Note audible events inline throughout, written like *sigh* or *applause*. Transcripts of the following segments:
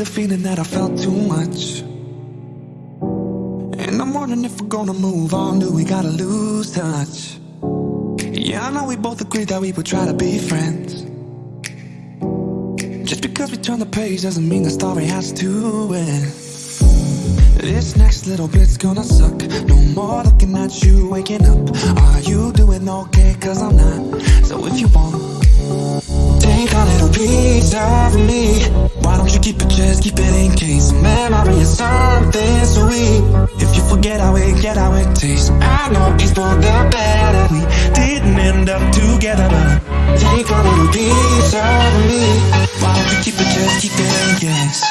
the feeling that I felt too much. And I'm wondering if we're gonna move on. Do we gotta lose touch? Yeah, I know we both agreed that we would try to be friends. Just because we turn the page doesn't mean the story has to end. This next little bit's gonna suck. No more looking at you waking up. Are you doing okay? Cause I'm not. So if you want, take a little piece of me. Why don't you keep it just keep it in case? Memory is something sweet. If you forget how it get how it tastes, I know it's for the better. Up together, but take a little piece of me. Why don't you keep it just keep it case?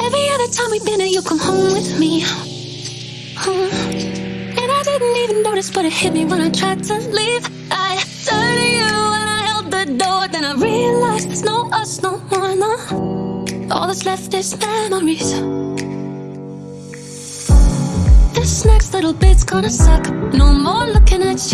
Every other time we've been there, you come home with me. *laughs* And I didn't even notice, but it hit me when I tried to leave. I turned to you and I held the door. Then I realized there's no us, no more, no. All that's left is memories. This next little bit's gonna suck. No more looking at you